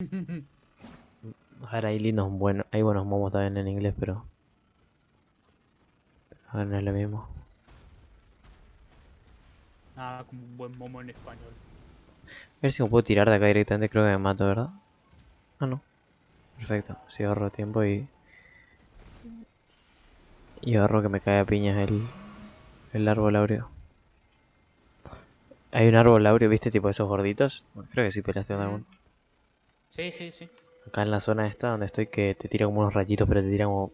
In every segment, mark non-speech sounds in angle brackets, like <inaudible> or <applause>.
A ver, hay lindos, bueno, hay buenos momos también en inglés, pero... A ver, no es lo mismo. Nada como un buen momo en español. A ver si me puedo tirar de acá directamente, creo que me mato, ¿verdad? Ah, no. Perfecto, si ahorro tiempo y... Y ahorro que me cae a piñas el... El árbol áureo. Hay un árbol áureo, ¿viste? Tipo esos gorditos. Creo que sí peleaste con alguno. Sí, sí, sí. Acá en la zona esta donde estoy que te tira como unos rayitos, pero te tira como...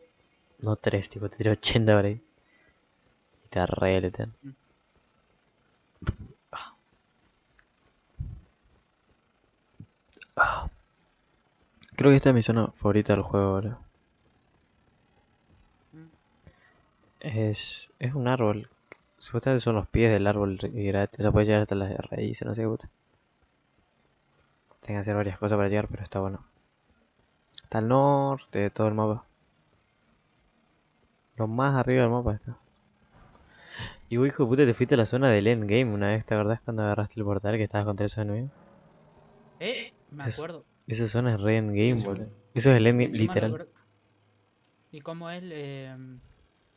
No tres, tipo, te tira 80 por ahí. Y te arregletan. Mm. Ah. Creo que esta es mi zona favorita del juego ahora. Mm. Es, es un árbol. Supuestamente son los pies del árbol y gratis. O sea, puedes llegar hasta las raíces, no sé qué puta. Tengo que hacer varias cosas para llegar, pero está bueno. Está al norte de todo el mapa. Lo más arriba del mapa está. Y vos, hijo de puta, te fuiste a la zona del endgame una vez, ¿te acordás cuando agarraste el portal que estabas contra esos enemigos? Eh, me acuerdo. Esa zona es re endgame, boludo. Eso es el endgame, Encima literal. ¿Y cómo es? Eh,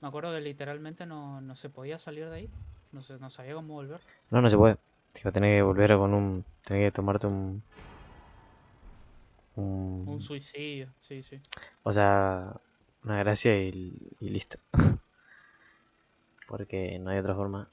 me acuerdo que literalmente no, no se podía salir de ahí. No, se, no sabía cómo volver. No, no se puede. Tipo, tenés que volver con un... Tenés que tomarte un... Un... Un suicidio, sí, sí. O sea, una gracia y, y listo. <laughs> Porque no hay otra forma.